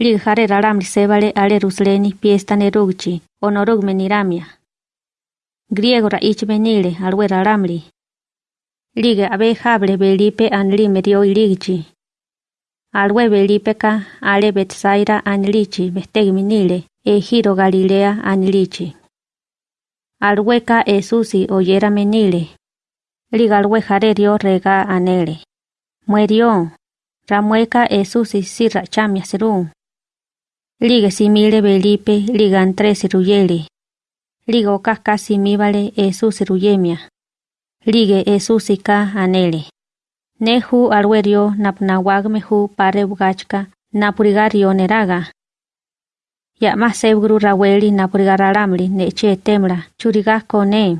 Liga jare ralamri sebale ale rusleni piesta nerugchi, onorugme niramia. Griego ra ichmenile alwe ralamri. Liga abe jable belipe anli medio iligchi. Alwe belipe ka ale betsaira anlichi bestegminile, e giro Galilea anlichi. Alweka esusi oyera menile. Liga alwe jare rega anele. Muerió. Ramueca esusi sirra chamia serum. Liga simile Belipe liga entre siruyeli. Liga okaka simibale esu siruyemia. Liga esu sika anele. Nehu alwerio napnawagmehu pare bugachka napurigario neraga. Ya más raweli napurigararamli neche temla churiga kone.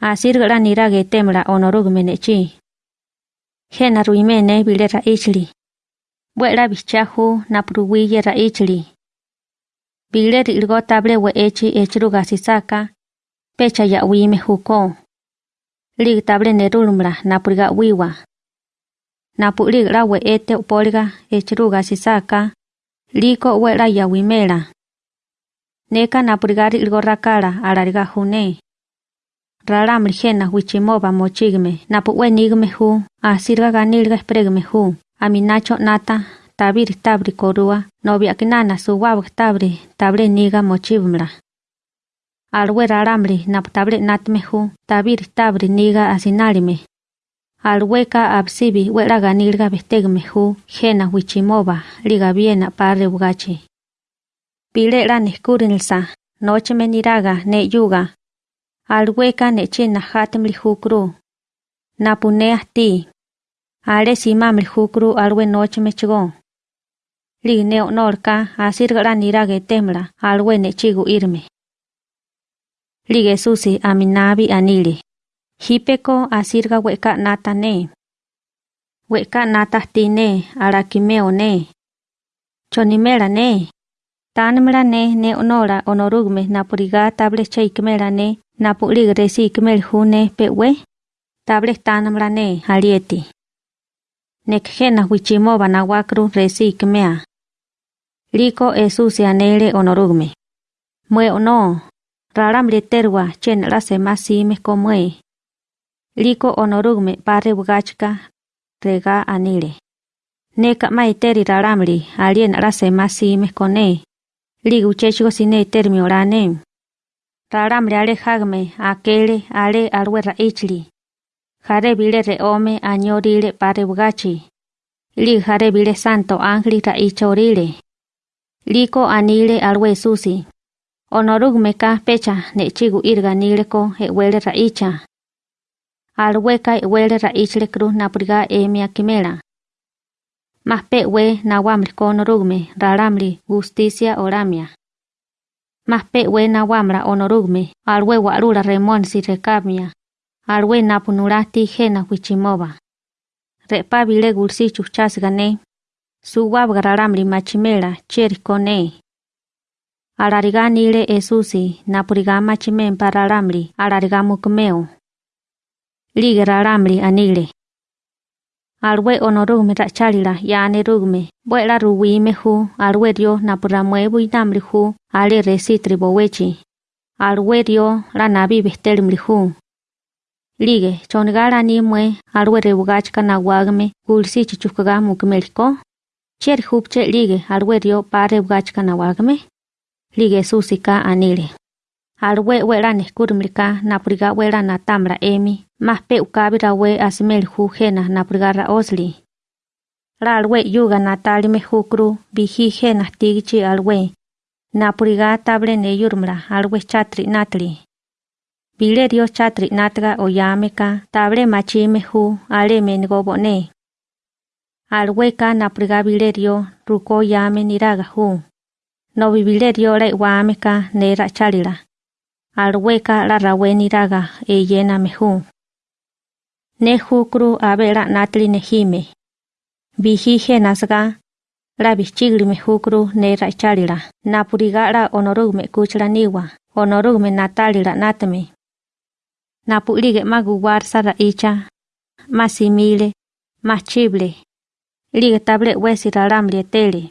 Asirgara nirage temla onorugme nechi. Hena ruimene bilera ichli. Buela bichahu napruwiye ra ichli. Bile rilgo table we echi echruga sisaka. Pecha ya wime huko. Lig table nerulmra napuriga wiwa. Napurig la we ete upoliga echruga sisaka. Liko wela ya wimela. Neka napuriga rilgo rakara alariga june. Ralamri jena wichimoba mochigme napu we nigme hu asirga ganilga espregme hu. Aminacho nata, tabir tabri korua, novia kinana su wab tabri, tabre niga mochibmla. Alwe raramri nap table natmehu, tabir tabri niga asinalime. Alweka absibi wera ganilga bestegmehu, jena wichimoba, liga biena parre bugachi. Pile la neskurinilsa, noche meniraga ne yuga. Alweka ne china hatemli hukru. Napune ati. Ale simamri hukru alwe noche mechgo. Lig neo norka asirgara nirage temla alwe nechigu irme. Lige susi aminabi anili. Hipeko asirga weka nata ne. Weka nata tine arakimeo ne. Chonimera ne. Tanmra ne ne onora napuriga table cheikmera ne napulig resi ikmel hune pewe. Table tanmra ne halieti. Nekjena wichimoba nawakru resi ikmea. Liko esusi anele onorugme. Mue ono. Raramri terwa chen la semasime komue. Liko onorugme pare bugachka rega anile. Neka maiteri raramri alien la semasime kone. Ligu chechigo sine termi orane. Raramri ale hagme akele ale alwe ichli. Jare bile re ome añorile pare bugachi. Li jare santo ángel ra ichorile. Liko anile alwe susi. Onorugme ka pecha ne chigu irga nileko e wele ra icha. Alweka e wele ra ichle cruz napriga emia kimela. Más pe we nawamri konorugme raramri justicia oramia. Más pe we nawamra onorugme alwe warura remonsi recamia. arwe nurasti jena huichimoba. Repa bile gulsi chuchasgane. gane, su machimela cherikone. Arariga nile esusi napuriga machimen pararamri arariga mukmeo. Anile. Arwe onorugme rachalila ya anerugme, buela ruwime hu, arwe rio napuramuebu inamli hu, ale resitri bowechi. Arwe rio la nabi bestelimli hu. Lige, chongara ni mwe alwe rebugachka na wagme gulsi chichukaga mukmeliko. Cher hupche lige alwe dio pa rebugachka na wagme. Lige susika anile. Alwe wera neskurmlika napriga wera na tamra emi. Más pe ukabira we asimel hu jena naprigara osli. La alwe yuga natalime hukru bihi jena tigichi alwe. Napriga table ne yurmra alwe chatri natli. Bile dio chatri natga oyameka table machime hu ale mengobone. Alweka napriga bile dio ruko yame niraga hu. No bibile dio la wameka nera chalila. Alweka la rawe niraga e yena mehu. Ne hukru abela natli nehime. Bihije nasga. La bichigli me hukru nera chalila. Napuriga la onorugme kuchla niwa. Onorugme natalila natme. Napulige maguwar sara icha. Masimile. Machible. Lige table wesi raramli tele.